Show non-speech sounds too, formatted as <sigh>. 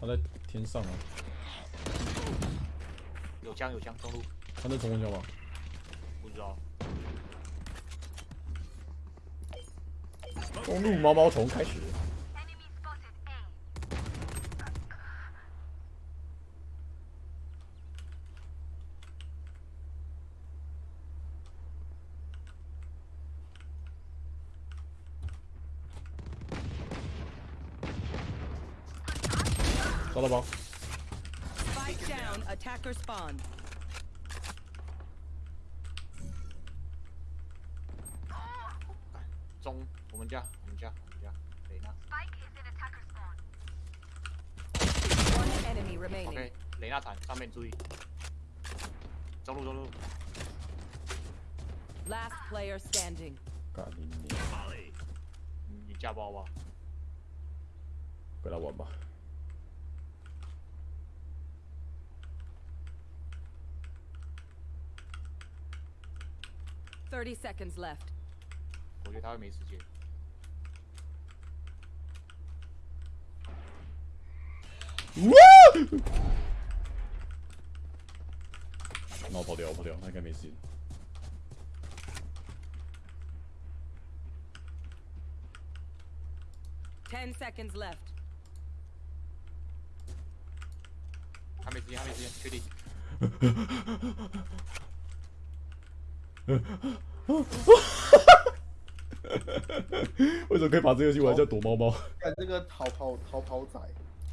他在天上啊，有枪有枪，中路他在冲锋枪吗？不知道。中路毛毛虫开始。抓到包，Spike down. Attacker spawn. 中我们家我们家我们家，雷娜 Spike is in attacker spawn. One enemy remaining.，OK，雷娜坦上面注意。中路中路，Last player standing. 干你你，你你架包吧。跟他玩吧。30 seconds left. 我觉得他会没时间。那我跑掉，我跑掉，他应该没事。 10 seconds left. 他没时间，他没时间，确定。 <laughs> 为什么可以把这游戏玩叫躲猫猫？看这个逃跑逃跑仔，